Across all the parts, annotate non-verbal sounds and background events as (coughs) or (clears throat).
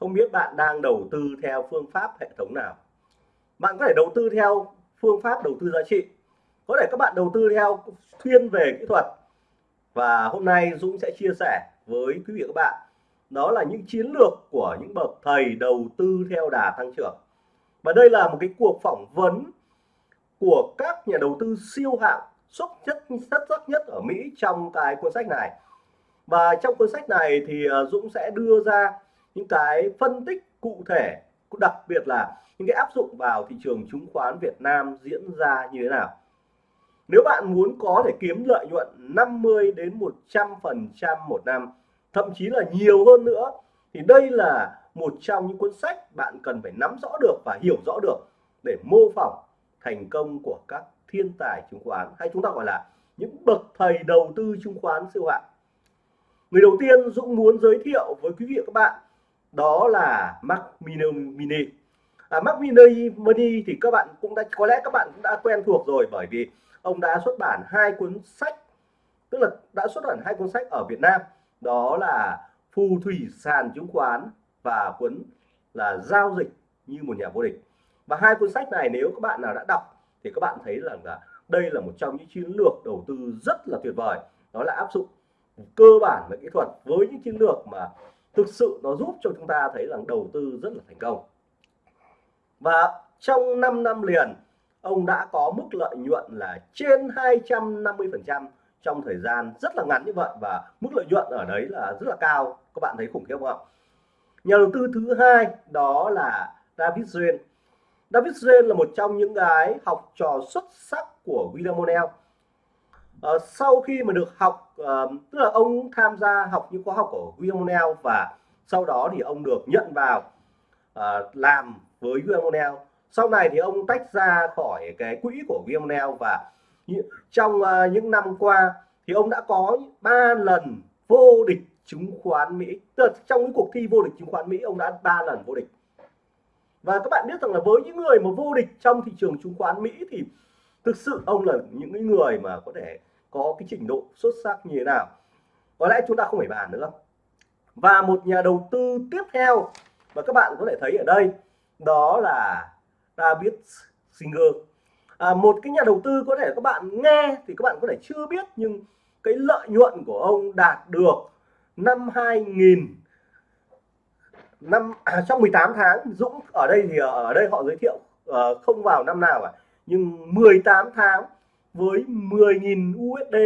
không biết bạn đang đầu tư theo phương pháp hệ thống nào. Bạn có thể đầu tư theo phương pháp đầu tư giá trị. Có thể các bạn đầu tư theo thiên về kỹ thuật. Và hôm nay Dũng sẽ chia sẻ với quý vị và các bạn. Đó là những chiến lược của những bậc thầy đầu tư theo đà tăng trưởng. Và đây là một cái cuộc phỏng vấn của các nhà đầu tư siêu hạng xuất chất xuất sắc nhất ở Mỹ trong cái cuốn sách này. Và trong cuốn sách này thì ờ, Dũng sẽ đưa ra những cái phân tích cụ thể, đặc biệt là những cái áp dụng vào thị trường chứng khoán Việt Nam diễn ra như thế nào. Nếu bạn muốn có thể kiếm lợi nhuận 50 đến 100 phần trăm một năm, thậm chí là nhiều hơn nữa, thì đây là một trong những cuốn sách bạn cần phải nắm rõ được và hiểu rõ được để mô phỏng thành công của các thiên tài chứng khoán, hay chúng ta gọi là những bậc thầy đầu tư chứng khoán siêu hạng. Người đầu tiên Dũng muốn giới thiệu với quý vị và các bạn đó là Mac Mini à, Mac Mini thì các bạn cũng đã có lẽ các bạn cũng đã quen thuộc rồi bởi vì ông đã xuất bản hai cuốn sách tức là đã xuất bản hai cuốn sách ở Việt Nam. Đó là phù thủy sàn chứng khoán và cuốn là giao dịch như một nhà vô địch. Và hai cuốn sách này nếu các bạn nào đã đọc thì các bạn thấy rằng là đây là một trong những chiến lược đầu tư rất là tuyệt vời. Đó là áp dụng cơ bản về kỹ thuật với những chiến lược mà thực sự nó giúp cho chúng ta thấy rằng đầu tư rất là thành công. Và trong 5 năm liền, ông đã có mức lợi nhuận là trên 250 phần trăm trong thời gian rất là ngắn như vậy và mức lợi nhuận ở đấy là rất là cao. Các bạn thấy khủng khiếp không ạ? Nhà đầu tư thứ hai đó là David Duyên David Duyên là một trong những cái học trò xuất sắc của William O'Neill. Ờ, sau khi mà được học uh, tức là ông tham gia học những khóa học của William O'Neill và sau đó thì ông được nhận vào uh, làm với William O'Neill sau này thì ông tách ra khỏi cái quỹ của William O'Neill và trong uh, những năm qua thì ông đã có ba lần vô địch chứng khoán Mỹ. Tức là trong những cuộc thi vô địch chứng khoán Mỹ ông đã ba lần vô địch. Và các bạn biết rằng là với những người mà vô địch trong thị trường chứng khoán Mỹ thì thực sự ông là những người mà có thể có cái trình độ xuất sắc như thế nào. Có lẽ chúng ta không phải bàn nữa. Và một nhà đầu tư tiếp theo mà các bạn có thể thấy ở đây đó là David Singer. À, một cái nhà đầu tư có thể các bạn nghe thì các bạn có thể chưa biết nhưng cái lợi nhuận của ông đạt được năm 2000 năm à, trong 18 tháng Dũng ở đây thì ở đây họ giới thiệu uh, không vào năm nào cả nhưng 18 tháng với 10.000 USD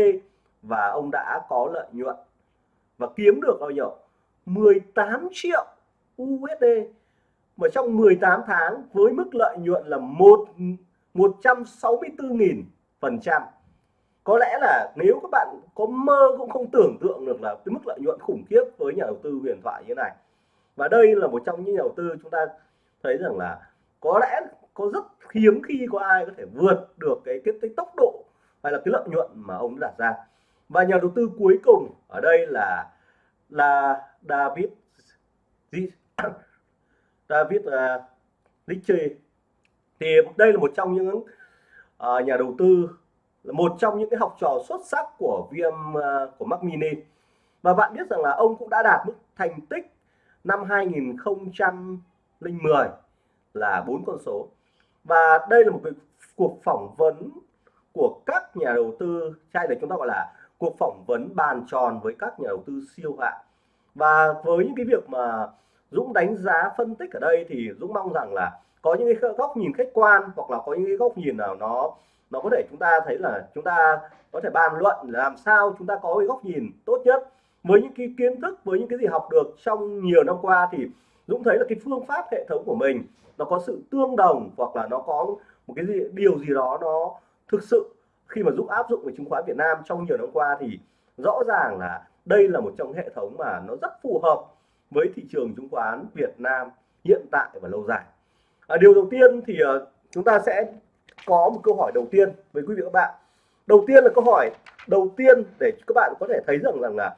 và ông đã có lợi nhuận và kiếm được bao nhiêu? 18 triệu USD mà trong 18 tháng với mức lợi nhuận là 1 164.000 phần trăm. Có lẽ là nếu các bạn có mơ cũng không tưởng tượng được là cái mức lợi nhuận khủng khiếp với nhà đầu tư huyền thoại như thế này. Và đây là một trong những nhà đầu tư chúng ta thấy rằng là có lẽ có rất hiếm khi có ai có thể vượt được cái cái, cái tốc độ hay là cái lợi nhuận mà ông đặt ra. Và nhà đầu tư cuối cùng ở đây là là David (coughs) David uh, Ritchie. Thì đây là một trong những uh, nhà đầu tư là một trong những cái học trò xuất sắc của VM uh, à, của Mac Mini. Và bạn biết rằng là ông cũng đã đạt mức thành tích năm 2010 là bốn con số và đây là một cuộc phỏng vấn của các nhà đầu tư trai này chúng ta gọi là cuộc phỏng vấn bàn tròn với các nhà đầu tư siêu hạng và với những cái việc mà Dũng đánh giá, phân tích ở đây thì Dũng mong rằng là có những cái góc nhìn khách quan, hoặc là có những cái góc nhìn nào nó nó có thể chúng ta thấy là chúng ta có thể bàn luận làm sao chúng ta có cái góc nhìn tốt nhất. Với những cái kiến thức, với những cái gì học được trong nhiều năm qua thì Dũng thấy là cái phương pháp hệ thống của mình nó có sự tương đồng hoặc là nó có một cái gì, điều gì đó nó thực sự. Khi mà Dũng áp dụng về chứng khoán Việt Nam trong nhiều năm qua thì rõ ràng là đây là một trong hệ thống mà nó rất phù hợp với thị trường chứng khoán Việt Nam hiện tại và lâu dài. À, điều đầu tiên thì uh, chúng ta sẽ có một câu hỏi đầu tiên với quý vị và các bạn. Đầu tiên là câu hỏi đầu tiên để các bạn có thể thấy rằng là, là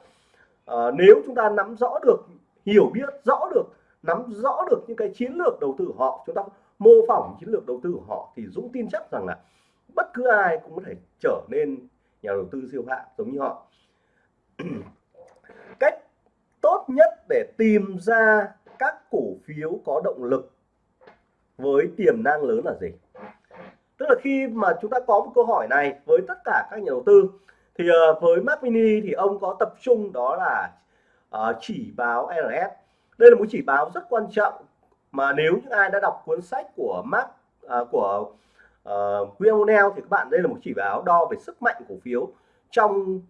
uh, nếu chúng ta nắm rõ được hiểu biết rõ được nắm rõ được những cái chiến lược đầu tư của họ. Chúng ta mô phỏng chiến lược đầu tư của họ thì Dũng tin chắc rằng là bất cứ ai cũng có thể trở nên nhà đầu tư siêu hạng giống như họ. (clears throat) Cách tốt nhất để tìm ra các cổ phiếu có động lực với tiềm năng lớn là gì? Tức là khi mà chúng ta có một câu hỏi này với tất cả các nhà đầu tư thì uh, với Mac Mini thì ông có tập trung đó là uh, chỉ báo RS đây là một chỉ báo rất quan trọng mà nếu những ai đã đọc cuốn sách của Mark à, của uh, William O'Neill thì các bạn đây là một chỉ báo đo về sức mạnh cổ phiếu trong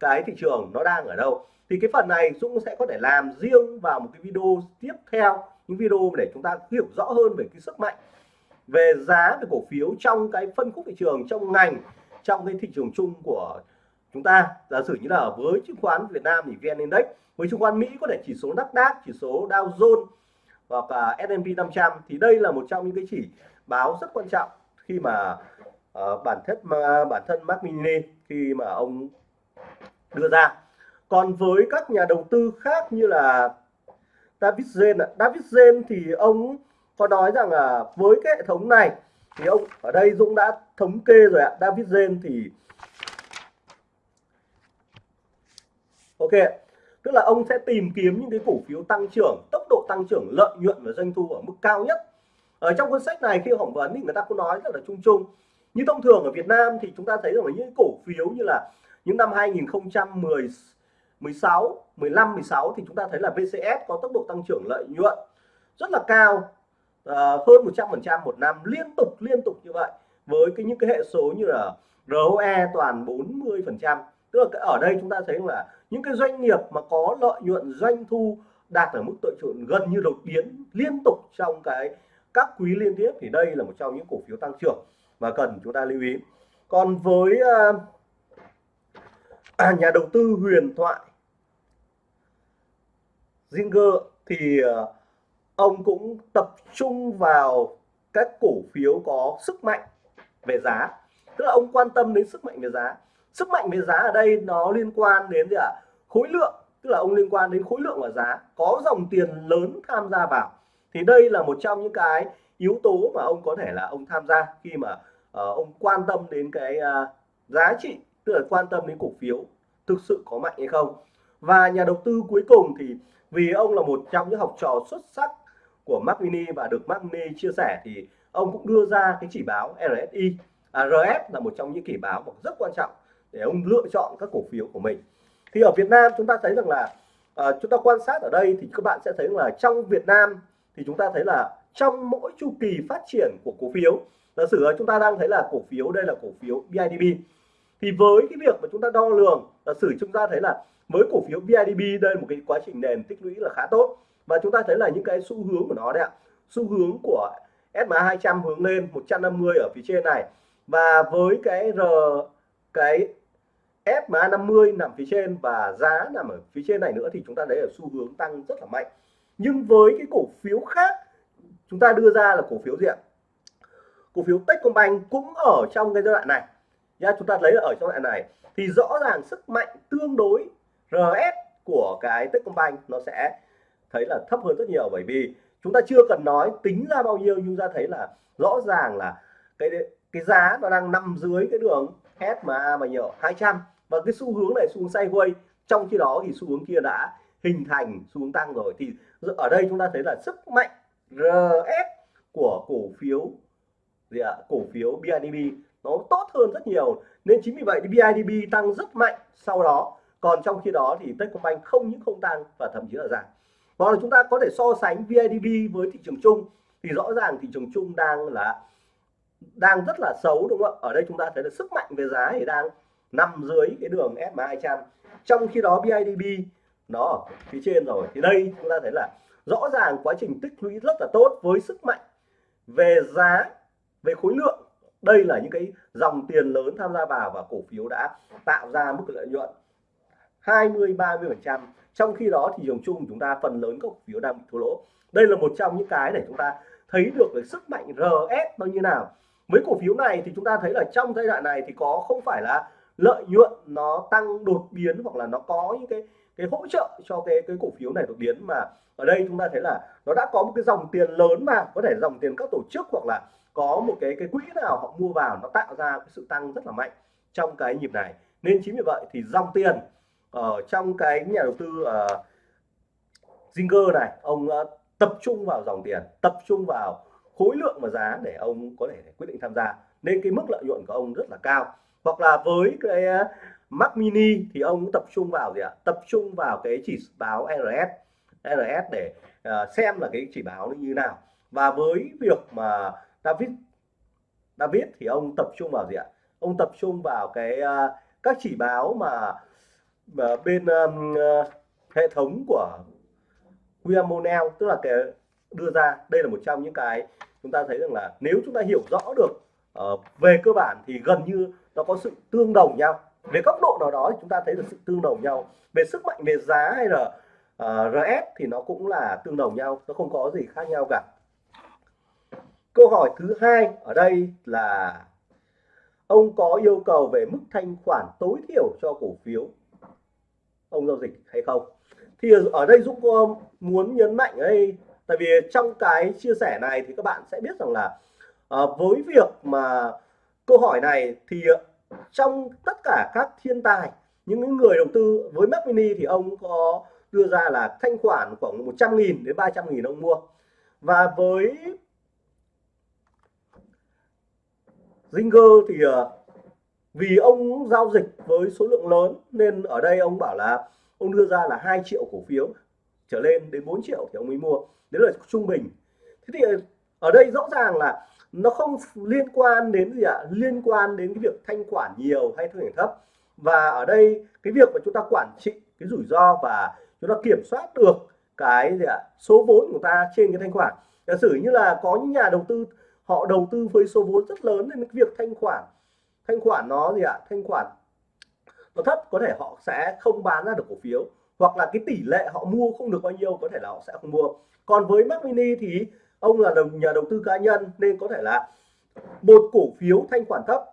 cái thị trường nó đang ở đâu. Thì cái phần này Dũng sẽ có thể làm riêng vào một cái video tiếp theo những video để chúng ta hiểu rõ hơn về cái sức mạnh về giá về cổ phiếu trong cái phân khúc thị trường trong ngành trong cái thị trường chung của chúng ta. Giả sử như là với chứng khoán Việt Nam thì VN Index với chứng khoán Mỹ có thể chỉ số Nasdaq chỉ số Dow Jones hoặc là S&P 500 thì đây là một trong những cái chỉ báo rất quan trọng khi mà uh, bản thân mà bản thân Mark Mini khi mà ông đưa ra. Còn với các nhà đầu tư khác như là David Zen David Zen thì ông có nói rằng là với cái hệ thống này thì ông ở đây Dũng đã thống kê rồi ạ. David Zen thì ok tức là ông sẽ tìm kiếm những cái cổ phiếu tăng trưởng tốc độ tăng trưởng lợi nhuận và doanh thu ở mức cao nhất. Ở trong cuốn sách này khi phỏng vấn thì người ta cũng nói rất là chung chung. Như thông thường ở Việt Nam thì chúng ta thấy rằng là những cổ phiếu như là những năm 2010 16 15 16 thì chúng ta thấy là VCS có tốc độ tăng trưởng lợi nhuận rất là cao uh, hơn 100% một năm liên tục liên tục như vậy. Với cái những cái hệ số như là ROE toàn 40% tức là ở đây chúng ta thấy là những cái doanh nghiệp mà có lợi nhuận doanh thu đạt ở mức lợi nhuận gần như đột biến liên tục trong cái các quý liên tiếp thì đây là một trong những cổ phiếu tăng trưởng mà cần chúng ta lưu ý. Còn với à, à nhà đầu tư huyền thoại Zinger thì à, ông cũng tập trung vào các cổ phiếu có sức mạnh về giá. Tức là ông quan tâm đến sức mạnh về giá sức mạnh về giá ở đây nó liên quan đến gì ạ? À? khối lượng tức là ông liên quan đến khối lượng và giá. Có dòng tiền lớn tham gia vào. Thì đây là một trong những cái yếu tố mà ông có thể là ông tham gia khi mà uh, ông quan tâm đến cái uh, giá trị tức là quan tâm đến cổ phiếu thực sự có mạnh hay không. Và nhà đầu tư cuối cùng thì vì ông là một trong những học trò xuất sắc của Mac Mini và được Mac Mini chia sẻ thì ông cũng đưa ra cái chỉ báo RSI à, RS là một trong những chỉ báo rất quan trọng để ông lựa chọn các cổ phiếu của mình. Thì ở Việt Nam chúng ta thấy rằng là à, chúng ta quan sát ở đây thì các bạn sẽ thấy là trong Việt Nam thì chúng ta thấy là trong mỗi chu kỳ phát triển của cổ phiếu giả sử chúng ta đang thấy là cổ phiếu đây là cổ phiếu BIDB thì với cái việc mà chúng ta đo lường giả sử chúng ta thấy là với cổ phiếu BIDB đây là một cái quá trình nền tích lũy là khá tốt. Và chúng ta thấy là những cái xu hướng của nó đấy ạ xu hướng của SMA 200 hướng lên 150 ở phía trên này. Và với cái R cái SMA 50 nằm phía trên và giá nằm ở phía trên này nữa thì chúng ta thấy ở xu hướng tăng rất là mạnh. Nhưng với cái cổ phiếu khác, chúng ta đưa ra là cổ phiếu gì ạ? Cổ phiếu Techcombank cũng ở trong cái giai đoạn này. Nha, chúng ta lấy ở trong đoạn này thì rõ ràng sức mạnh tương đối RS của cái Techcombank nó sẽ thấy là thấp hơn rất nhiều. Bởi vì chúng ta chưa cần nói tính ra bao nhiêu nhưng ta thấy là rõ ràng là cái cái giá nó đang nằm dưới cái đường SMA mà nhiều 200 và cái xu hướng này, xu hướng sideways trong khi đó thì xu hướng kia đã hình thành, xu hướng tăng rồi. Thì ở đây chúng ta thấy là sức mạnh RS của cổ phiếu, gì ạ, cổ phiếu BIDB nó tốt hơn rất nhiều. Nên chính vì vậy thì BIDB tăng rất mạnh sau đó. Còn trong khi đó thì Techcombank không những không tăng và thậm chí là giảm. Hoặc là chúng ta có thể so sánh VIDB với thị trường chung. Thì rõ ràng thị trường chung đang là đang rất là xấu, đúng không ạ? Ở đây chúng ta thấy là sức mạnh về giá thì đang nằm dưới cái đường SMA 200 trong khi đó BIDB nó ở phía trên rồi. Thì đây chúng ta thấy là rõ ràng quá trình tích lũy rất là tốt với sức mạnh về giá, về khối lượng. Đây là những cái dòng tiền lớn tham gia vào và cổ phiếu đã tạo ra mức lợi nhuận 20 30 phần trăm. Trong khi đó thị trường chung chúng ta, phần lớn các cổ phiếu đang bị thua lỗ. Đây là một trong những cái để chúng ta thấy được cái sức mạnh RS nó như nào. Mấy cổ phiếu này thì chúng ta thấy là trong giai đoạn này thì có, không phải là lợi nhuận nó tăng đột biến hoặc là nó có những cái cái hỗ trợ cho cái cái cổ phiếu này đột biến. Mà ở đây chúng ta thấy là nó đã có một cái dòng tiền lớn mà có thể dòng tiền các tổ chức hoặc là có một cái cái quỹ nào họ mua vào nó tạo ra cái sự tăng rất là mạnh trong cái nhịp này. Nên chính vì vậy thì dòng tiền ở trong cái nhà đầu tư uh, Zinger này ông uh, tập trung vào dòng tiền tập trung vào khối lượng và giá để ông có thể quyết định tham gia. Nên cái mức lợi nhuận của ông rất là cao hoặc là với cái ờ, Mac Mini thì ông cũng tập trung vào gì ạ? Tập trung vào cái chỉ báo RS RS để uh, xem là cái chỉ báo như nào. Và với việc mà David David thì ông tập trung vào gì ạ? Ông tập trung vào cái uh, các chỉ báo mà, mà bên um, uh, hệ thống của William Monell tức là cái đưa ra. Đây là một trong những cái chúng ta thấy rằng là nếu chúng ta hiểu rõ được uh, về cơ bản thì gần như nó có sự tương đồng nhau. Về góc độ nào đó thì chúng ta thấy được sự tương đồng nhau. Về sức mạnh về giá hay là ờ, uh, RS thì nó cũng là tương đồng nhau nó không có gì khác nhau cả. Câu hỏi thứ hai ở đây là ông có yêu cầu về mức thanh khoản tối thiểu cho cổ phiếu? Ông giao dịch hay không? Thì ở đây Dũng có muốn nhấn mạnh đây tại vì trong cái chia sẻ này thì các bạn sẽ biết rằng là uh, với việc mà câu hỏi này thì ờ, trong tất cả các thiên tài, những người đầu tư với Mac Mini thì ông có đưa ra là thanh khoản khoảng 100.000 đến 300.000 ông mua. Và với Zinger thì ờ, vì ông giao dịch với số lượng lớn nên ở đây ông bảo là ông đưa ra là 2 triệu cổ phiếu trở lên đến 4 triệu thì ông mới mua. Đấy là trung bình. Thế thì ờ, ở đây rõ ràng là nó không liên quan đến gì ạ? Liên quan đến cái việc thanh khoản nhiều hay thanh khoản thấp. Và ở đây, cái việc mà chúng ta quản trị cái rủi ro và chúng ta kiểm soát được cái gì ạ? Số vốn của ta trên cái thanh khoản. Giả sử như là có những nhà đầu tư, họ đầu tư với số vốn rất lớn nên cái việc thanh khoản thanh khoản nó gì ạ? Thanh khoản nó thấp, có thể họ sẽ không bán ra được cổ phiếu. Hoặc là cái tỷ lệ họ mua không được bao nhiêu, có thể là họ sẽ không mua. Còn với Mac Mini thì ông là nhà đầu tư cá nhân nên có thể là một cổ phiếu thanh khoản thấp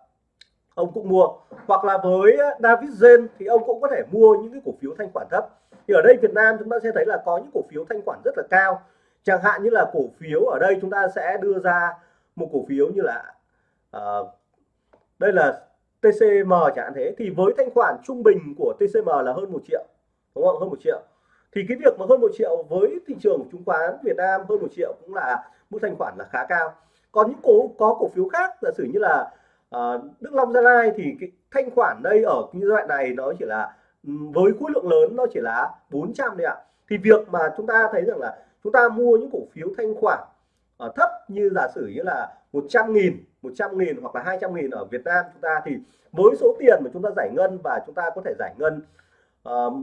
ông cũng mua. Hoặc là với David Zen thì ông cũng có thể mua những cái cổ phiếu thanh khoản thấp. Thì ở đây Việt Nam chúng ta sẽ thấy là có những cổ phiếu thanh khoản rất là cao. Chẳng hạn như là cổ phiếu ở đây chúng ta sẽ đưa ra một cổ phiếu như là uh, đây là TCM chẳng hạn thế. Thì với thanh khoản trung bình của TCM là hơn một triệu đúng không? Hơn một triệu thì cái việc mà hơn một triệu với thị trường chứng khoán Việt Nam hơn một triệu cũng là mức thanh khoản là khá cao. Còn những cổ có cổ phiếu khác giả sử như là uh, Đức Long Gia Lai thì cái thanh khoản đây ở như giai đoạn này nó chỉ là với khối lượng lớn nó chỉ là 400 đấy ạ. Thì việc mà chúng ta thấy rằng là chúng ta mua những cổ phiếu thanh khoản ở thấp như giả sử như là 100 nghìn 100 nghìn hoặc là 200 nghìn ở Việt Nam chúng ta thì với số tiền mà chúng ta giải ngân và chúng ta có thể giải ngân uh,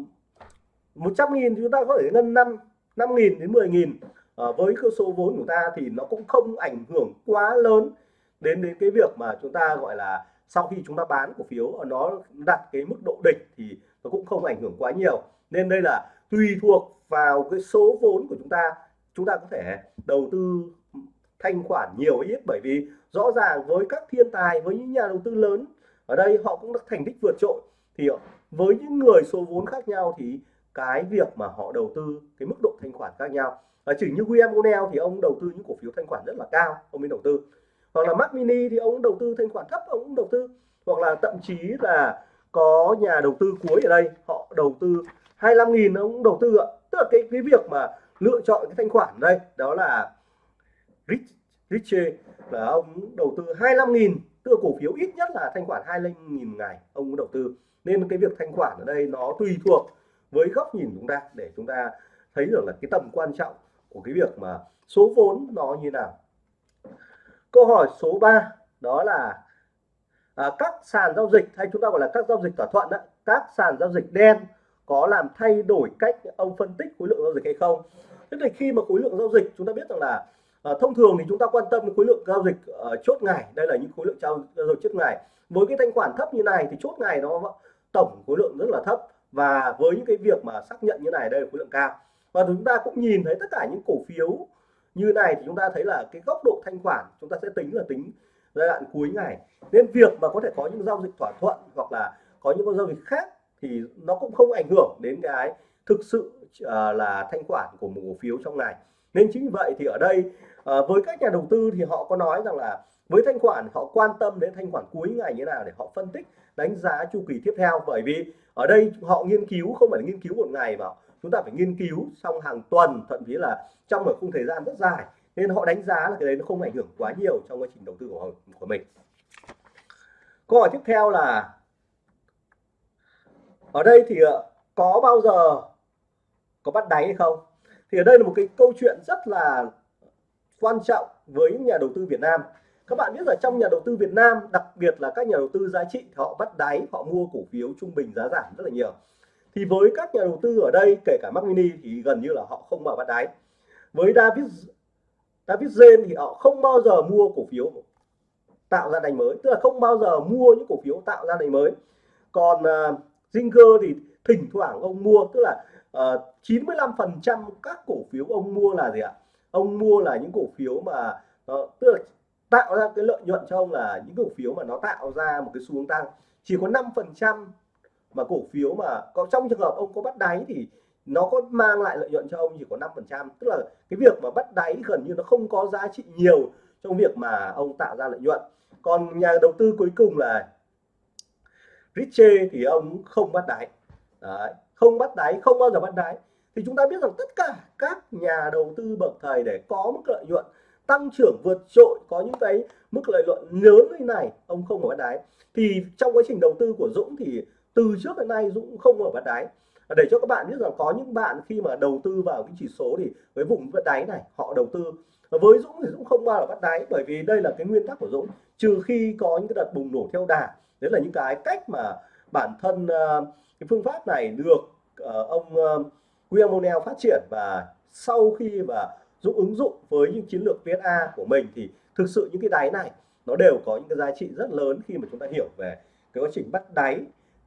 100 nghìn chúng ta có thể ngân 5 5 nghìn đến 10 nghìn. À, với cơ số vốn của ta thì nó cũng không ảnh hưởng quá lớn đến đến cái việc mà chúng ta gọi là sau khi chúng ta bán cổ phiếu ờ, nó đặt cái mức độ địch thì nó cũng không ảnh hưởng quá nhiều. Nên đây là tùy thuộc vào cái số vốn của chúng ta. Chúng ta có thể đầu tư thanh khoản nhiều ít bởi vì rõ ràng với các thiên tài với những nhà đầu tư lớn ở đây họ cũng đã thành tích vượt trội. Thì ờ, với những người số vốn khác nhau thì cái việc mà họ đầu tư cái mức độ thanh khoản khác nhau. Và chỉ như William O'Neill thì ông đầu tư những cổ phiếu thanh khoản rất là cao, ông mới đầu tư. Hoặc là Mac Mini thì ông đầu tư thanh khoản thấp, ông cũng đầu tư. Hoặc là thậm chí là có nhà đầu tư cuối ở đây, họ đầu tư 25.000 ông cũng đầu tư ạ. Tức là cái cái việc mà lựa chọn cái thanh khoản đây, đó là Rich richie là ông đầu tư 25.000 tức là cổ phiếu ít nhất là thanh khoản 25.000 ngày ông cũng đầu tư. Nên cái việc thanh khoản ở đây nó tùy thuộc với góc nhìn chúng ta để chúng ta thấy được là cái tầm quan trọng của cái việc mà số vốn nó như nào. Câu hỏi số 3 đó là à, các sàn giao dịch hay chúng ta gọi là các giao dịch thỏa thuận đó, các sàn giao dịch đen có làm thay đổi cách ông phân tích khối lượng giao dịch hay không? Tức là khi mà khối lượng giao dịch chúng ta biết rằng là à, thông thường thì chúng ta quan tâm đến khối lượng giao dịch uh, chốt ngày đây là những khối lượng giao, dịch chốt ngày. Với cái thanh khoản thấp như này thì chốt ngày nó tổng khối lượng rất là thấp và với những cái việc mà xác nhận như này đây là khối lượng cao. Và chúng ta cũng nhìn thấy tất cả những cổ phiếu như này thì chúng ta thấy là cái góc độ thanh khoản chúng ta sẽ tính là tính giai đoạn cuối ngày. Nên việc mà có thể có những giao dịch thỏa thuận hoặc là có những con giao dịch khác thì nó cũng không ảnh hưởng đến cái thực sự uh, là thanh khoản của một cổ phiếu trong ngày. Nên chính vì vậy thì ở đây uh, với các nhà đầu tư thì họ có nói rằng là với thanh khoản, họ quan tâm đến thanh khoản cuối ngày như nào để họ phân tích, đánh giá chu kỳ tiếp theo. Bởi vì ở đây họ nghiên cứu, không phải là nghiên cứu một ngày mà chúng ta phải nghiên cứu trong hàng tuần, thậm chí là trong một khung thời gian rất dài. Nên họ đánh giá là cái đấy nó không ảnh hưởng quá nhiều trong quá trình đầu tư của của mình. Câu hỏi tiếp theo là, ở đây thì ờ, có bao giờ có bắt đáy hay không? Thì ở đây là một cái câu chuyện rất là quan trọng với nhà đầu tư Việt Nam các bạn biết là trong nhà đầu tư Việt Nam đặc biệt là các nhà đầu tư giá trị họ bắt đáy họ mua cổ phiếu trung bình giá giảm rất là nhiều. Thì với các nhà đầu tư ở đây kể cả Mac Mini thì gần như là họ không mở bắt đáy. Với David David Zen thì họ không bao giờ mua cổ phiếu tạo ra đáy mới tức là không bao giờ mua những cổ phiếu tạo ra đáy mới. Còn uh, Zinger thì thỉnh thoảng ông mua tức là à, uh, 95% các cổ phiếu ông mua là gì ạ? Ông mua là những cổ phiếu mà uh, tức là tạo ra cái lợi nhuận cho ông là những cổ phiếu mà nó tạo ra một cái xu hướng tăng. Chỉ có 5% mà cổ phiếu mà có trong trường hợp ông có bắt đáy thì nó có mang lại lợi nhuận cho ông chỉ có 5% tức là cái việc mà bắt đáy gần như nó không có giá trị nhiều trong việc mà ông tạo ra lợi nhuận. Còn nhà đầu tư cuối cùng là richie thì ông không bắt đáy. Đấy, không bắt đáy không bao giờ bắt đáy. Thì chúng ta biết rằng tất cả các nhà đầu tư bậc thầy để có một lợi nhuận tăng trưởng vượt trội có những cái mức lợi nhuận lớn như này ông không ở bắt đáy thì trong quá trình đầu tư của Dũng thì từ trước đến nay Dũng không ở bắt đáy để cho các bạn biết rằng có những bạn khi mà đầu tư vào cái chỉ số thì với vùng bắt đáy này họ đầu tư. Với Dũng thì Dũng không bao giờ bắt đáy bởi vì đây là cái nguyên tắc của Dũng. Trừ khi có những cái đợt bùng nổ theo đà đấy là những cái cách mà bản thân uh, cái phương pháp này được uh, ông ờ, uh, William O'Neill phát triển. Và sau khi và dụng ứng dụng với những chiến lược PSA của mình thì thực sự những cái đáy này nó đều có những cái giá trị rất lớn khi mà chúng ta hiểu về cái quá trình bắt đáy.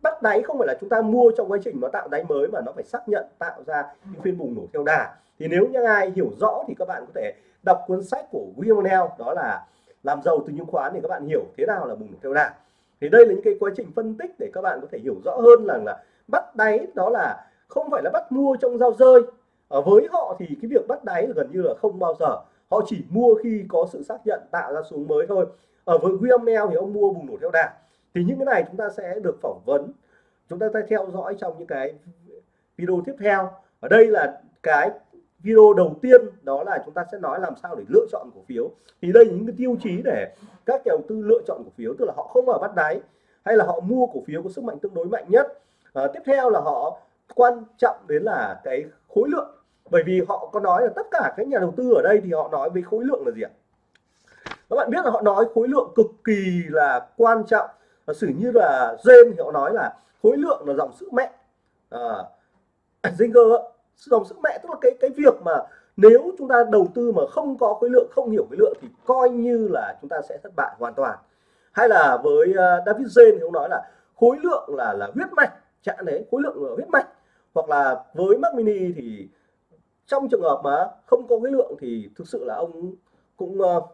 Bắt đáy không phải là chúng ta mua trong quá trình nó tạo đáy mới mà nó phải xác nhận, tạo ra những phiên bùng nổ theo đà. Thì nếu như ai hiểu rõ thì các bạn có thể đọc cuốn sách của William đó là làm giàu từ chứng khoán thì các bạn hiểu thế nào là bùng nổ theo đà. Thì đây là những cái quá trình phân tích để các bạn có thể hiểu rõ hơn là là bắt đáy đó là không phải là bắt mua trong giao rơi à, với họ thì cái việc bắt đáy là gần như là không bao giờ. Họ chỉ mua khi có sự xác nhận tạo ra xuống mới thôi. Ở với William Neal thì ông mua bùng nổ theo đà. Thì những cái này chúng ta sẽ được phỏng vấn. Chúng ta sẽ theo dõi trong những cái video tiếp theo. Ở đây là cái video đầu tiên đó là chúng ta sẽ nói làm sao để lựa chọn cổ phiếu. Thì đây là những cái tiêu chí để các nhà đầu tư lựa chọn cổ phiếu tức là họ không ở bắt đáy hay là họ mua cổ phiếu có sức mạnh tương đối mạnh nhất. À, tiếp theo là họ quan trọng đến là cái khối lượng bởi vì họ có nói là tất cả các nhà đầu tư ở đây thì họ nói với khối lượng là gì ạ? Các bạn biết là họ nói khối lượng cực kỳ là quan trọng. Và xử như là gen thì họ nói là khối lượng là dòng sức mạnh à, Zinger dòng sức mạnh tức là cái cái việc mà nếu chúng ta đầu tư mà không có khối lượng không hiểu khối lượng thì coi như là chúng ta sẽ thất bại hoàn toàn. Hay là với uh, David Zen thì ông nói là khối lượng là là huyết mạch chạm đấy khối lượng là huyết mạch. Hoặc là với Mac Mini thì trong trường hợp mà không có cái lượng thì thực sự là ông cũng uh,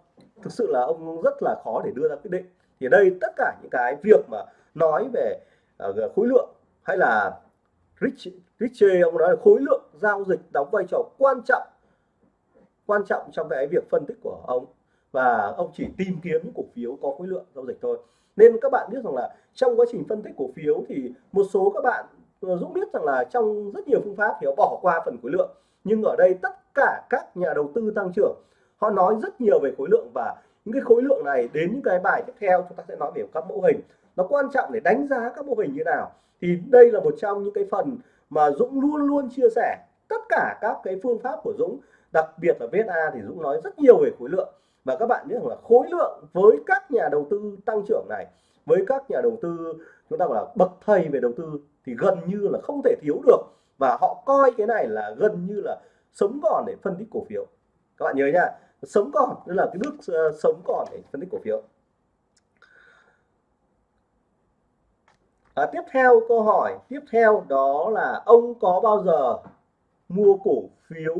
thực sự là ông rất là khó để đưa ra quyết định. Thì đây tất cả những cái việc mà nói về uh, khối lượng hay là Rich Richie ông nói là khối lượng giao dịch đóng vai trò quan trọng quan trọng trong cái việc phân tích của ông và ông chỉ tìm kiếm những cổ phiếu có khối lượng giao dịch thôi. Nên các bạn biết rằng là trong quá trình phân tích cổ phiếu thì một số các bạn ờ, Dũng biết rằng là trong rất nhiều phương pháp thì họ bỏ qua phần khối lượng nhưng ở đây tất cả các nhà đầu tư tăng trưởng, họ nói rất nhiều về khối lượng và những cái khối lượng này đến những cái bài tiếp theo chúng ta sẽ nói về các mẫu hình. Nó quan trọng để đánh giá các mô hình như nào. Thì đây là một trong những cái phần mà Dũng luôn luôn chia sẻ. Tất cả các cái phương pháp của Dũng, đặc biệt là VSA thì Dũng nói rất nhiều về khối lượng. Và các bạn biết rằng là khối lượng với các nhà đầu tư tăng trưởng này, với các nhà đầu tư, chúng ta gọi là bậc thầy về đầu tư thì gần như là không thể thiếu được và họ coi cái này là gần như là sống còn để phân tích cổ phiếu. Các bạn nhớ nha sống còn tức là cái bước ờ, sống còn để phân tích cổ phiếu. À, tiếp theo câu hỏi tiếp theo đó là ông có bao giờ mua cổ phiếu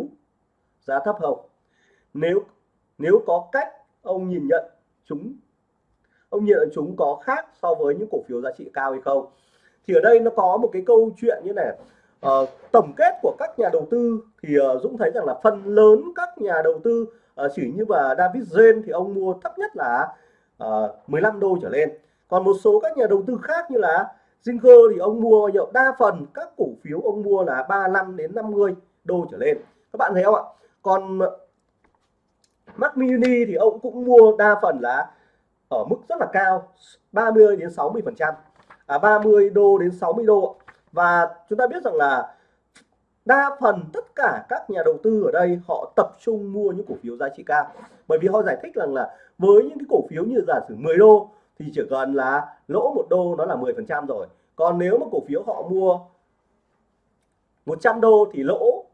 giá thấp không? Nếu nếu có cách ông nhìn nhận chúng ông nhìn nhận chúng có khác so với những cổ phiếu giá trị cao hay không? Thì ở đây nó có một cái câu chuyện như này uh, tổng kết của các nhà đầu tư thì uh, Dũng thấy rằng là phần lớn các nhà đầu tư uh, chỉ như và David Zen thì ông mua thấp nhất là uh, 15 đô trở lên. Còn một số các nhà đầu tư khác như là Zinger thì ông mua nhiều đa phần các cổ phiếu ông mua là 35 đến 50 đô trở lên. Các bạn thấy không ạ? Còn Mac Mini thì ông cũng mua đa phần là ở mức rất là cao 30 đến 60 phần trăm. À, 30 đô đến 60 đô và chúng ta biết rằng là đa phần tất cả các nhà đầu tư ở đây họ tập trung mua những cổ phiếu giá trị cao. Bởi vì họ giải thích rằng là với những cái cổ phiếu như giả sử 10 đô thì chỉ cần là lỗ một đô nó là 10 phần trăm rồi. Còn nếu mà cổ phiếu họ mua 100 đô thì lỗ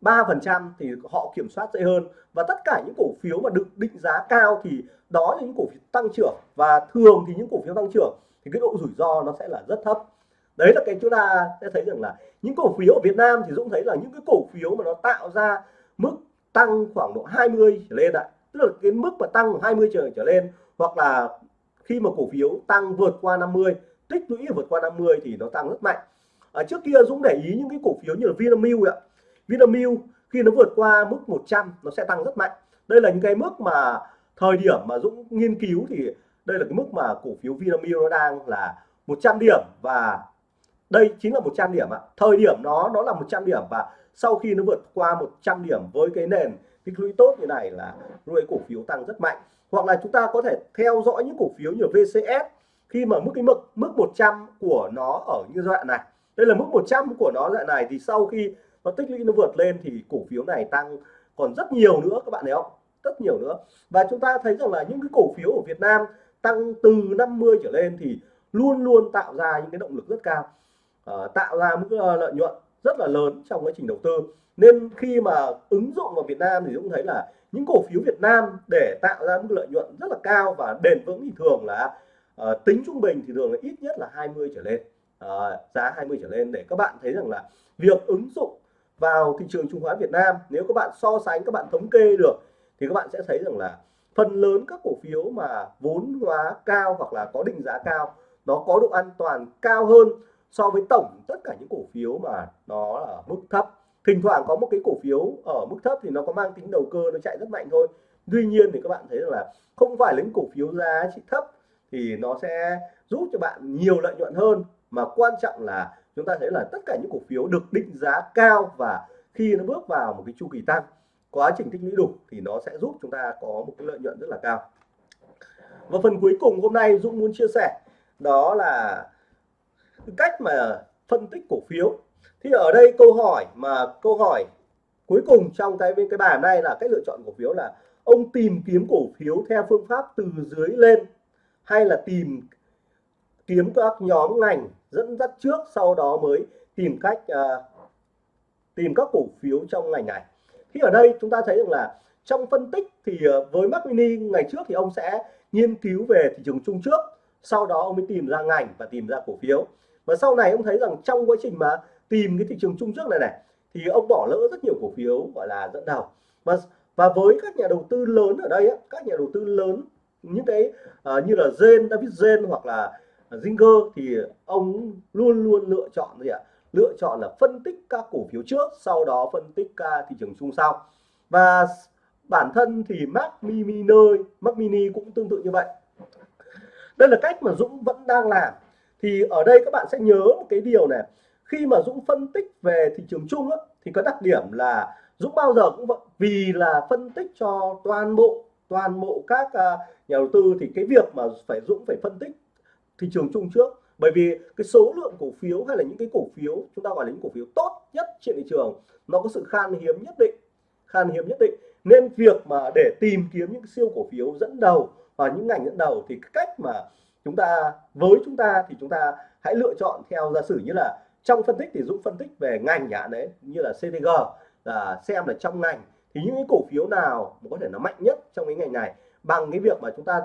3 phần trăm thì họ kiểm soát dễ hơn. Và tất cả những cổ phiếu mà được định giá cao thì đó là những cổ phiếu tăng trưởng. Và thường thì những cổ phiếu tăng trưởng thì cái độ rủi ro nó sẽ là rất thấp đấy là cái chúng ta sẽ thấy rằng là những cổ phiếu ở Việt Nam thì Dũng thấy là những cái cổ phiếu mà nó tạo ra mức tăng khoảng độ 20 trở lên ạ. Tức là cái mức mà tăng 20 trở trở lên, hoặc là khi mà cổ phiếu tăng vượt qua 50 tích lũy vượt qua 50 thì nó tăng rất mạnh. Ở trước kia Dũng để ý những cái cổ phiếu như là Vinamilk ạ. Vinamilk khi nó vượt qua mức 100 nó sẽ tăng rất mạnh. Đây là những cái mức mà thời điểm mà Dũng nghiên cứu thì đây là cái mức mà cổ phiếu Vinamilk nó đang là 100 điểm và đây chính là 100 điểm ạ. Thời điểm nó nó là 100 điểm và sau khi nó vượt qua 100 điểm với cái nền tích lũy tốt như này là nuôi cổ phiếu tăng rất mạnh. Hoặc là chúng ta có thể theo dõi những cổ phiếu như VCS khi mà mức cái mức mức 100 của nó ở như giai đoạn này. Đây là mức 100 của nó giai đoạn này thì sau khi nó tích lũy nó vượt lên thì cổ phiếu này tăng còn rất nhiều nữa, các bạn thấy không? Rất nhiều nữa. Và chúng ta thấy rằng là những cái cổ phiếu ở Việt Nam tăng từ 50 trở lên thì luôn luôn tạo ra những cái động lực rất cao uh, tạo ra mức ờ, lợi nhuận rất là lớn trong quá trình đầu tư. Nên khi mà ứng dụng vào Việt Nam thì cũng thấy là những cổ phiếu Việt Nam để tạo ra mức lợi nhuận rất là cao và bền vững thì thường là uh, tính trung bình thì thường là ít nhất là 20 trở lên. Uh, giá 20 trở lên để các bạn thấy rằng là việc ứng dụng vào thị trường chứng khoán Việt Nam nếu các bạn so sánh các bạn thống kê được thì các bạn sẽ thấy rằng là phần lớn các cổ phiếu mà vốn hóa cao hoặc là có định giá cao nó có độ an toàn cao hơn so với tổng tất cả những cổ phiếu mà nó là mức thấp. Thỉnh thoảng có một cái cổ phiếu ở mức thấp thì nó có mang tính đầu cơ, nó chạy rất mạnh thôi. Tuy nhiên thì các bạn thấy rằng là không phải lấy những cổ phiếu giá trị thấp thì nó sẽ giúp cho bạn nhiều lợi nhuận hơn. Mà quan trọng là chúng ta thấy là tất cả những cổ phiếu được định giá cao và khi nó bước vào một cái chu kỳ tăng, quá trình tích lũy đủ thì nó sẽ giúp chúng ta có một cái lợi nhuận rất là cao. Và phần cuối cùng hôm nay Dũng muốn chia sẻ đó là cách mà phân tích cổ phiếu. Thì ở đây câu hỏi mà câu hỏi cuối cùng trong cái cái bài này là cách lựa chọn cổ phiếu là ông tìm kiếm cổ phiếu theo phương pháp từ dưới lên hay là tìm kiếm các nhóm ngành dẫn dắt trước sau đó mới tìm cách uh, tìm các cổ phiếu trong ngành này. Thì ở đây chúng ta thấy rằng là trong phân tích thì à, với Mac Mini ngày trước thì ông sẽ nghiên cứu về thị trường chung trước sau đó ông mới tìm ra ngành và tìm ra cổ phiếu và sau này ông thấy rằng trong quá trình mà tìm cái thị trường chung trước này này thì ông bỏ lỡ rất nhiều cổ phiếu gọi là dẫn đầu. Và và với các nhà đầu tư lớn ở đây các nhà đầu tư lớn những cái uh, như là Zen, David Zen hoặc là Zinger thì ông luôn luôn lựa chọn gì ạ? Lựa chọn là phân tích các cổ phiếu trước sau đó phân tích các thị trường chung sau. Và bản thân thì Mac Mini Mac Mini cũng tương tự như vậy. Đây là cách mà Dũng vẫn đang làm thì ở đây các bạn sẽ nhớ một cái điều này. Khi mà Dũng phân tích về thị trường chung á, thì có đặc điểm là Dũng bao giờ cũng vậy. Vì là phân tích cho toàn bộ toàn bộ các à, nhà đầu tư thì cái việc mà phải Dũng phải phân tích thị trường chung trước. Bởi vì cái số lượng cổ phiếu hay là những cái cổ phiếu chúng ta gọi là những cổ phiếu tốt nhất trên thị trường nó có sự khan hiếm nhất định khan hiếm nhất định. Nên việc mà để tìm kiếm những siêu cổ phiếu dẫn đầu và những ngành dẫn đầu thì cách mà chúng ta với chúng ta thì chúng ta hãy lựa chọn theo giả sử như là trong phân tích thì Dũng phân tích về ngành nhà đấy như là CTG là xem là trong ngành. Thì những cái cổ phiếu nào có thể nó mạnh nhất trong cái ngành này bằng cái việc mà chúng ta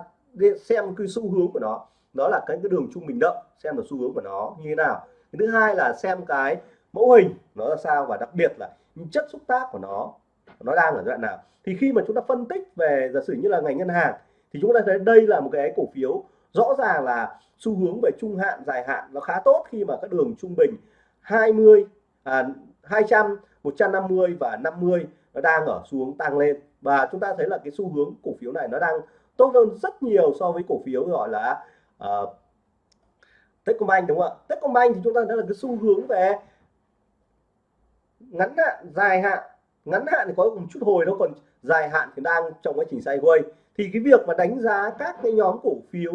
xem cái xu hướng của nó đó là cái, cái đường trung bình động xem là xu hướng của nó như thế nào. Cái thứ hai là xem cái mẫu hình nó là sao và đặc biệt là chất xúc tác của nó nó đang ở giai đoạn nào. Thì khi mà chúng ta phân tích về giả sử như là ngành ngân hàng thì chúng ta thấy đây là một cái cổ phiếu rõ ràng là xu hướng về trung hạn dài hạn nó khá tốt khi mà các đường trung bình 20 à, 200 150 và 50 nó đang ở xuống tăng lên. Và chúng ta thấy là cái xu hướng cổ phiếu này nó đang tốt hơn rất nhiều so với cổ phiếu gọi là uh, Techcombank đúng không ạ? Techcombank thì chúng ta thấy là cái xu hướng về ngắn hạn dài hạn. Ngắn hạn thì có một chút hồi nó còn dài hạn thì đang trong quá trình sideways. Thì cái việc mà đánh giá các cái nhóm cổ phiếu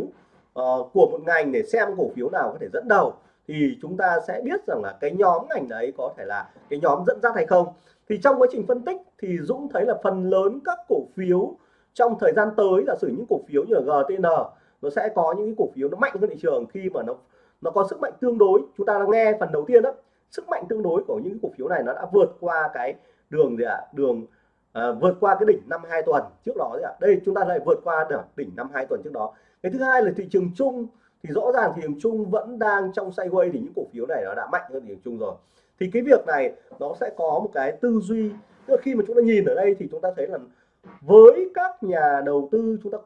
uh, của một ngành để xem cổ phiếu nào có thể dẫn đầu thì chúng ta sẽ biết rằng là cái nhóm ngành đấy có thể là cái nhóm dẫn dắt hay không thì trong quá trình phân tích thì Dũng thấy là phần lớn các cổ phiếu trong thời gian tới là sử những cổ phiếu như là GTN nó sẽ có những cái cổ phiếu nó mạnh hơn thị trường khi mà nó nó có sức mạnh tương đối chúng ta đã nghe phần đầu tiên đó sức mạnh tương đối của những cổ phiếu này nó đã vượt qua cái đường gì ạ à? đường à, vượt qua cái đỉnh năm hai tuần trước đó ạ à. đây chúng ta lại vượt qua đỉnh năm hai tuần trước đó cái thứ hai là thị trường chung. Thì rõ ràng thị trường chung vẫn đang trong sideways thì những cổ phiếu này nó đã mạnh hơn thị trường chung rồi. Thì cái việc này nó sẽ có một cái tư duy. Tức là khi mà chúng ta nhìn ở đây thì chúng ta thấy là với các nhà đầu tư chúng ta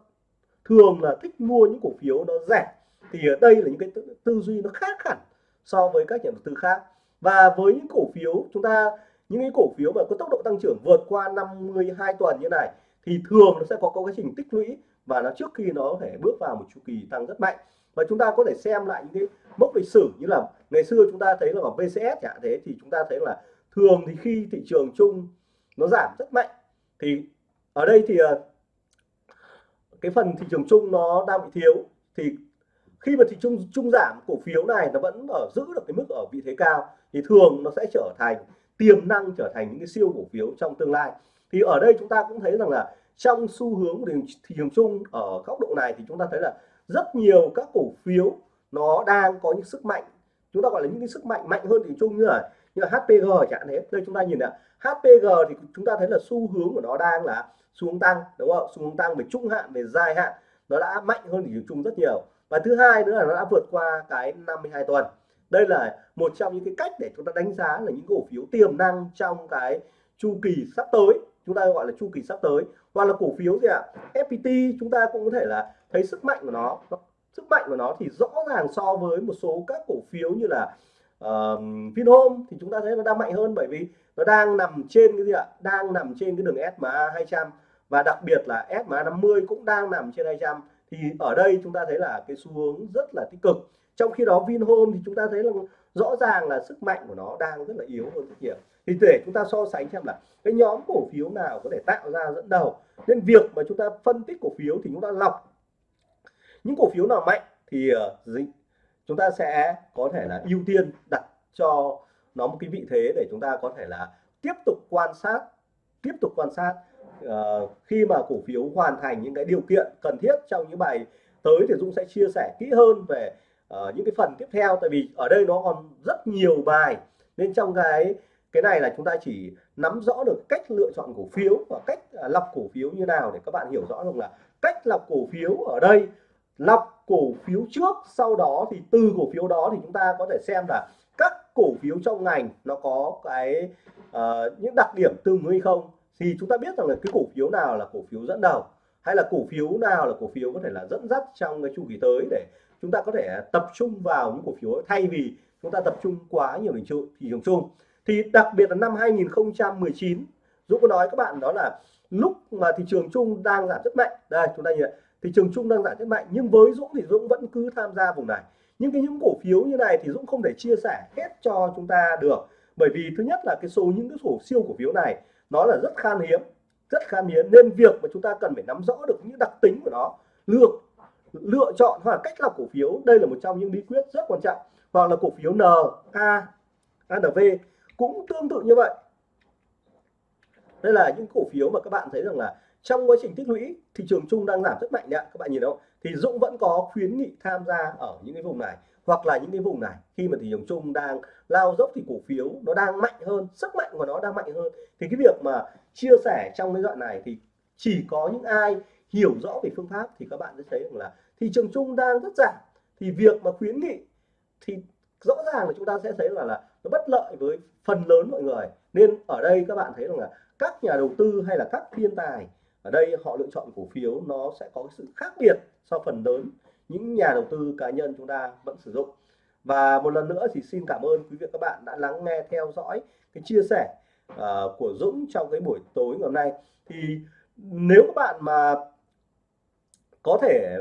thường là thích mua những cổ phiếu nó rẻ. Thì ở đây là những cái tư, tư duy nó khác hẳn so với các nhà đầu tư khác. Và với những cổ phiếu chúng ta những cái cổ phiếu mà có tốc độ tăng trưởng vượt qua 52 tuần như này thì thường nó sẽ có quá trình tích lũy và nó trước khi nó có thể bước vào một chu kỳ tăng rất mạnh. Và chúng ta có thể xem lại những cái mốc lịch sử như là ngày xưa chúng ta thấy là ở VCS chẳng thế thì chúng ta thấy là thường thì khi thị trường chung nó giảm rất mạnh, thì ở đây thì ờ, cái phần thị trường chung nó đang bị thiếu. Thì khi mà thị trường chung giảm cổ phiếu này nó vẫn ở, giữ được cái mức ở vị thế cao, thì thường nó sẽ trở thành, tiềm năng trở thành những cái siêu cổ phiếu trong tương lai. Thì ở đây chúng ta cũng thấy rằng là trong xu hướng của thị trường chung ở góc độ này thì chúng ta thấy là rất nhiều các cổ phiếu nó đang có những sức mạnh. Chúng ta gọi là những cái sức mạnh mạnh hơn thị trường chung như là như là HPG chẳng thế đây chúng ta nhìn nè HPG thì chúng ta thấy là xu hướng của nó đang là xuống tăng, đúng không? Xu hướng tăng về trung hạn, về dài hạn. Nó đã mạnh hơn thị trường chung rất nhiều. Và thứ hai nữa là nó đã vượt qua cái 52 tuần. Đây là một trong những cái cách để chúng ta đánh giá là những cổ phiếu tiềm năng trong cái chu kỳ sắp tới chúng ta gọi là chu kỳ sắp tới hoặc là cổ phiếu gì ạ? FPT chúng ta cũng có thể là thấy sức mạnh của nó. Sức mạnh của nó thì rõ ràng so với một số các cổ phiếu như là uh, Vinhome thì chúng ta thấy nó đang mạnh hơn bởi vì nó đang nằm trên cái gì ạ? Đang nằm trên cái đường SMA 200 và đặc biệt là SMA 50 cũng đang nằm trên 200 thì ở đây chúng ta thấy là cái xu hướng rất là tích cực. Trong khi đó Vinhome thì chúng ta thấy là rõ ràng là sức mạnh của nó đang rất là yếu hơn rất nhiều thì để chúng ta so sánh xem là cái nhóm cổ phiếu nào có thể tạo ra dẫn đầu. Nên việc mà chúng ta phân tích cổ phiếu thì chúng ta lọc những cổ phiếu nào mạnh thì uh, chúng ta sẽ có thể là ưu tiên đặt cho nó một cái vị thế để chúng ta có thể là tiếp tục quan sát tiếp tục quan sát uh, khi mà cổ phiếu hoàn thành những cái điều kiện cần thiết trong những bài tới thì Dũng sẽ chia sẻ kỹ hơn về uh, những cái phần tiếp theo. Tại vì ở đây nó còn rất nhiều bài. Nên trong cái cái này là chúng ta chỉ nắm rõ được cách lựa chọn cổ phiếu và cách lọc cổ phiếu như nào để các bạn hiểu rõ rằng là cách lọc cổ phiếu ở đây lọc cổ phiếu trước sau đó thì từ cổ phiếu đó thì chúng ta có thể xem là các cổ phiếu trong ngành nó có cái uh, những đặc điểm tương ứng hay không thì chúng ta biết rằng là cái cổ phiếu nào là cổ phiếu dẫn đầu hay là cổ phiếu nào là cổ phiếu có thể là dẫn dắt trong cái chu kỳ tới để chúng ta có thể tập trung vào những cổ phiếu thay vì chúng ta tập trung quá nhiều thị trường thị trường chung thì đặc biệt là năm 2019 Dũng có nói các bạn đó là lúc mà thị trường chung đang giảm rất mạnh. Đây, chúng ta nhìn thị trường chung đang giảm rất mạnh, nhưng với Dũng thì Dũng vẫn cứ tham gia vùng này. Nhưng cái những cổ phiếu như này thì Dũng không thể chia sẻ hết cho chúng ta được. Bởi vì thứ nhất là cái số những cái sổ siêu cổ phiếu này, nó là rất khan hiếm, rất khan hiếm. Nên việc mà chúng ta cần phải nắm rõ được những đặc tính của nó, lựa lựa chọn hoặc cách lọc cổ phiếu, đây là một trong những bí quyết rất quan trọng. Hoặc là cổ phiếu N A ANV cũng tương tự như vậy. Đây là những cổ phiếu mà các bạn thấy rằng là trong quá trình tích lũy, thị trường chung đang giảm rất mạnh đấy các bạn nhìn đâu thì Dũng vẫn có khuyến nghị tham gia ở những cái vùng này, hoặc là những cái vùng này. Khi mà thị trường chung đang lao dốc thì cổ phiếu nó đang mạnh hơn, sức mạnh của nó đang mạnh hơn. Thì cái việc mà chia sẻ trong cái đoạn này thì chỉ có những ai hiểu rõ về phương pháp thì các bạn sẽ thấy rằng là thị trường chung đang rất giảm. Thì việc mà khuyến nghị thì rõ ràng là chúng ta sẽ thấy là là nó bất lợi với phần lớn mọi người. Nên ở đây các bạn thấy rằng là các nhà đầu tư hay là các thiên tài ở đây họ lựa chọn cổ phiếu nó sẽ có sự khác biệt so phần lớn những nhà đầu tư cá nhân chúng ta vẫn sử dụng. Và một lần nữa thì xin cảm ơn quý vị các bạn đã lắng nghe theo dõi cái chia sẻ uh, của Dũng trong cái buổi tối ngày hôm nay. Thì nếu các bạn mà có thể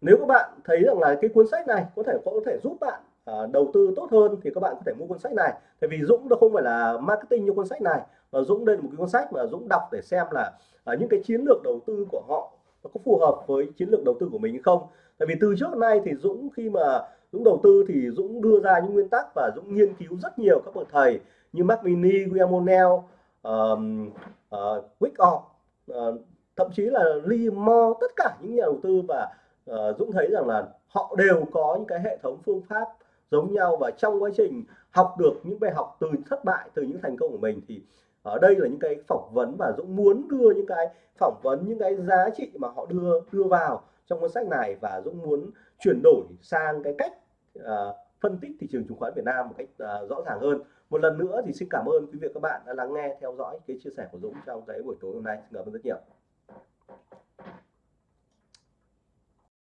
nếu các bạn thấy rằng là cái cuốn sách này có thể có thể giúp bạn À, đầu tư tốt hơn thì các bạn có thể mua cuốn sách này. Tại vì Dũng nó không phải là marketing như cuốn sách này mà Dũng đây là một cái cuốn sách mà Dũng đọc để xem là à, những cái chiến lược đầu tư của họ nó có phù hợp với chiến lược đầu tư của mình hay không. Tại vì từ trước nay thì Dũng khi mà Dũng đầu tư thì Dũng đưa ra những nguyên tắc và Dũng nghiên cứu rất nhiều các bậc thầy như Mark Mini, William O'Neill, uh, uh, uh, thậm chí là Lee Moore, tất cả những nhà đầu tư và uh, Dũng thấy rằng là họ đều có những cái hệ thống phương pháp giống nhau và trong quá trình học được những bài học từ thất bại từ những thành công của mình thì ở đây là những cái phỏng vấn và Dũng muốn đưa những cái phỏng vấn những cái giá trị mà họ đưa đưa vào trong cuốn sách này và Dũng muốn chuyển đổi sang cái cách uh, phân tích thị trường chứng khoán Việt Nam một cách uh, rõ ràng hơn. Một lần nữa thì xin cảm ơn quý vị và các bạn đã lắng nghe theo dõi cái chia sẻ của Dũng trong cái buổi tối hôm nay. Xin cảm ơn rất nhiều.